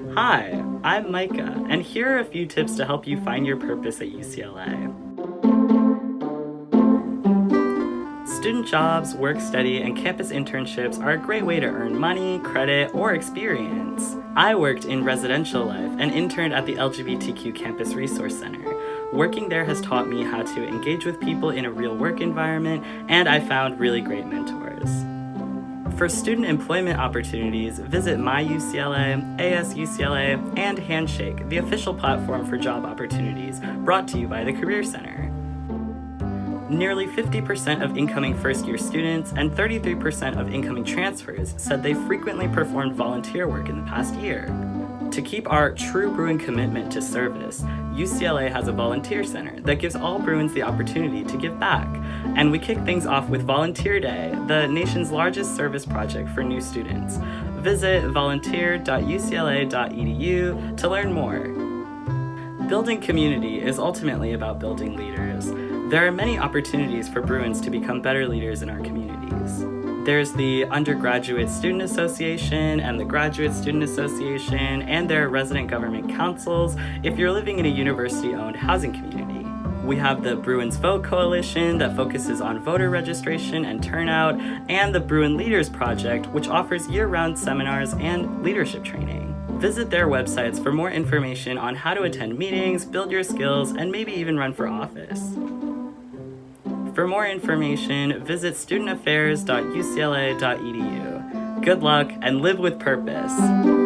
Hi, I'm Micah, and here are a few tips to help you find your purpose at UCLA. Student jobs, work study, and campus internships are a great way to earn money, credit, or experience. I worked in residential life and interned at the LGBTQ Campus Resource Center. Working there has taught me how to engage with people in a real work environment, and I found really great mentors. For student employment opportunities, visit MyUCLA, ASUCLA, and Handshake, the official platform for job opportunities, brought to you by the Career Center. Nearly 50% of incoming first-year students and 33% of incoming transfers said they frequently performed volunteer work in the past year. To keep our true Bruin commitment to service, UCLA has a volunteer center that gives all Bruins the opportunity to give back. And we kick things off with Volunteer Day, the nation's largest service project for new students. Visit volunteer.ucla.edu to learn more. Building community is ultimately about building leaders. There are many opportunities for Bruins to become better leaders in our communities. There's the Undergraduate Student Association and the Graduate Student Association, and their resident government councils if you're living in a university-owned housing community. We have the Bruins Vote Coalition that focuses on voter registration and turnout, and the Bruin Leaders Project, which offers year-round seminars and leadership training. Visit their websites for more information on how to attend meetings, build your skills, and maybe even run for office. For more information, visit studentaffairs.ucla.edu. Good luck and live with purpose.